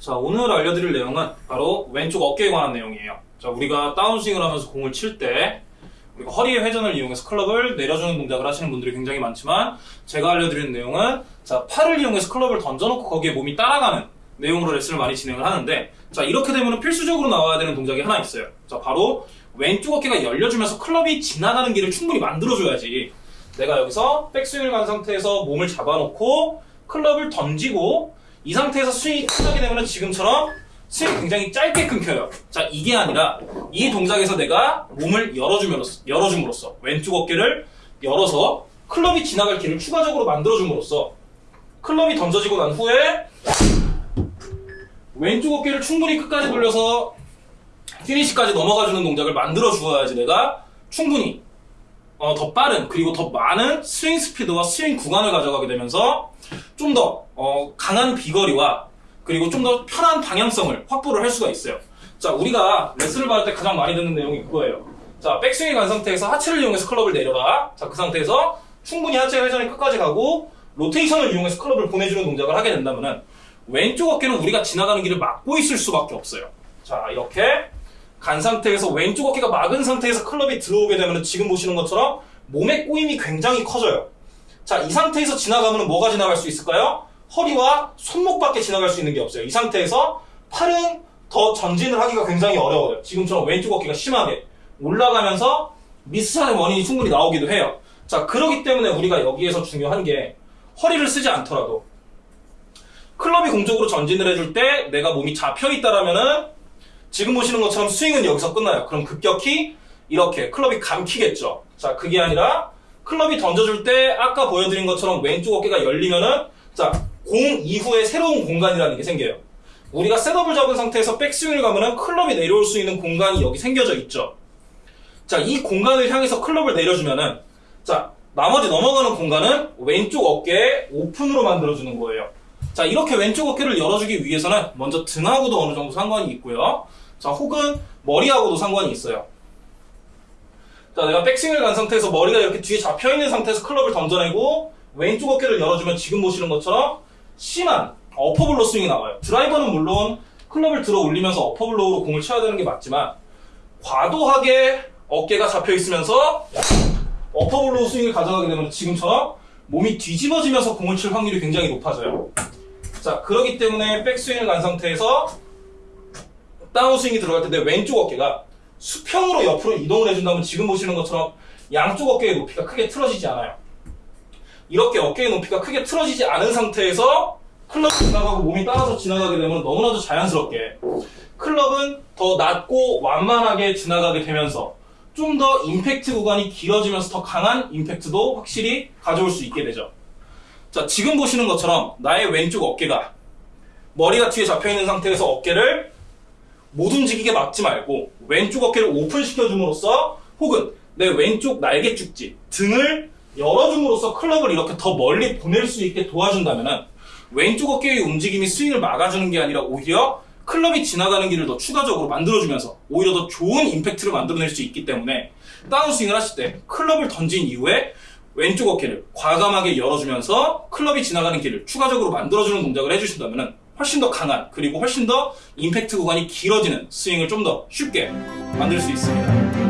자, 오늘 알려드릴 내용은 바로 왼쪽 어깨에 관한 내용이에요. 자, 우리가 다운스윙을 하면서 공을 칠 때 우리가 허리의 회전을 이용해서 클럽을 내려주는 동작을 하시는 분들이 굉장히 많지만 제가 알려드리는 내용은 자, 팔을 이용해서 클럽을 던져놓고 거기에 몸이 따라가는 내용으로 레슨을 많이 진행을 하는데 자, 이렇게 되면 필수적으로 나와야 되는 동작이 하나 있어요. 자, 바로 왼쪽 어깨가 열려주면서 클럽이 지나가는 길을 충분히 만들어줘야지 내가 여기서 백스윙을 간 상태에서 몸을 잡아놓고 클럽을 던지고 이 상태에서 스윙이 끝나게 되면 지금처럼 스윙이 굉장히 짧게 끊겨요. 자, 이게 아니라 이 동작에서 내가 몸을 열어줌으로써, 열어줌으로써 왼쪽 어깨를 열어서 클럽이 지나갈 길을 추가적으로 만들어줌으로써 클럽이 던져지고 난 후에 왼쪽 어깨를 충분히 끝까지 돌려서 피니시까지 넘어가주는 동작을 만들어 주어야지 내가 충분히 어, 더 빠른 그리고 더 많은 스윙 스피드와 스윙 구간을 가져가게 되면서 좀더 어, 강한 비거리와 그리고 좀 더 편한 방향성을 확보를 할 수가 있어요. 자, 우리가 레슨을 받을 때 가장 많이 듣는 내용이 그거예요. 자, 백스윙이 간 상태에서 하체를 이용해서 클럽을 내려가. 자, 그 상태에서 충분히 하체 회전이 끝까지 가고 로테이션을 이용해서 클럽을 보내주는 동작을 하게 된다면은 왼쪽 어깨는 우리가 지나가는 길을 막고 있을 수밖에 없어요. 자, 이렇게 간 상태에서 왼쪽 어깨가 막은 상태에서 클럽이 들어오게 되면 지금 보시는 것처럼 몸의 꼬임이 굉장히 커져요. 자, 이 상태에서 지나가면 뭐가 지나갈 수 있을까요? 허리와 손목밖에 지나갈 수 있는 게 없어요. 이 상태에서 팔은 더 전진을 하기가 굉장히 어려워요. 지금처럼 왼쪽 어깨가 심하게 올라가면서 미스샷의 원인이 충분히 나오기도 해요. 자, 그러기 때문에 우리가 여기에서 중요한 게 허리를 쓰지 않더라도 클럽이 공적으로 전진을 해줄 때 내가 몸이 잡혀 있다라면은 지금 보시는 것처럼 스윙은 여기서 끝나요. 그럼 급격히 이렇게 클럽이 감키겠죠. 자, 그게 아니라 클럽이 던져줄 때 아까 보여드린 것처럼 왼쪽 어깨가 열리면은 자, 공 이후에 새로운 공간이라는 게 생겨요. 우리가 셋업을 잡은 상태에서 백스윙을 가면은 클럽이 내려올 수 있는 공간이 여기 생겨져 있죠. 자, 이 공간을 향해서 클럽을 내려주면은 자, 나머지 넘어가는 공간은 왼쪽 어깨에 오픈으로 만들어주는 거예요. 자, 이렇게 왼쪽 어깨를 열어주기 위해서는 먼저 등하고도 어느 정도 상관이 있고요. 자, 혹은 머리하고도 상관이 있어요. 자, 내가 백스윙을 간 상태에서 머리가 이렇게 뒤에 잡혀있는 상태에서 클럽을 던져내고 왼쪽 어깨를 열어주면 지금 보시는 것처럼 심한 upper blow 스윙이 나와요. 드라이버는 물론 클럽을 들어 올리면서 어퍼블로우로 공을 쳐야 되는 게 맞지만 과도하게 어깨가 잡혀 있으면서 upper blow 스윙을 가져가게 되면 지금처럼 몸이 뒤집어지면서 공을 칠 확률이 굉장히 높아져요. 자, 그러기 때문에 백스윙을 간 상태에서 다운스윙이 들어갈 때 내 왼쪽 어깨가 수평으로 옆으로 이동을 해준다면 지금 보시는 것처럼 양쪽 어깨의 높이가 크게 틀어지지 않아요. 이렇게 어깨의 높이가 크게 틀어지지 않은 상태에서 클럽이 지나가고 몸이 따라서 지나가게 되면 너무나도 자연스럽게 클럽은 더 낮고 완만하게 지나가게 되면서 좀 더 임팩트 구간이 길어지면서 더 강한 임팩트도 확실히 가져올 수 있게 되죠. 자, 지금 보시는 것처럼 나의 왼쪽 어깨가 머리가 뒤에 잡혀 있는 상태에서 어깨를 못 움직이게 막지 말고 왼쪽 어깨를 오픈시켜 줌으로써 혹은 내 왼쪽 날개 축지 등을 열어줌으로써 클럽을 이렇게 더 멀리 보낼 수 있게 도와준다면 왼쪽 어깨의 움직임이 스윙을 막아주는 게 아니라 오히려 클럽이 지나가는 길을 더 추가적으로 만들어주면서 오히려 더 좋은 임팩트를 만들어낼 수 있기 때문에 다운스윙을 하실 때 클럽을 던진 이후에 왼쪽 어깨를 과감하게 열어주면서 클럽이 지나가는 길을 추가적으로 만들어주는 동작을 해주신다면 훨씬 더 강한 그리고 훨씬 더 임팩트 구간이 길어지는 스윙을 좀 더 쉽게 만들 수 있습니다.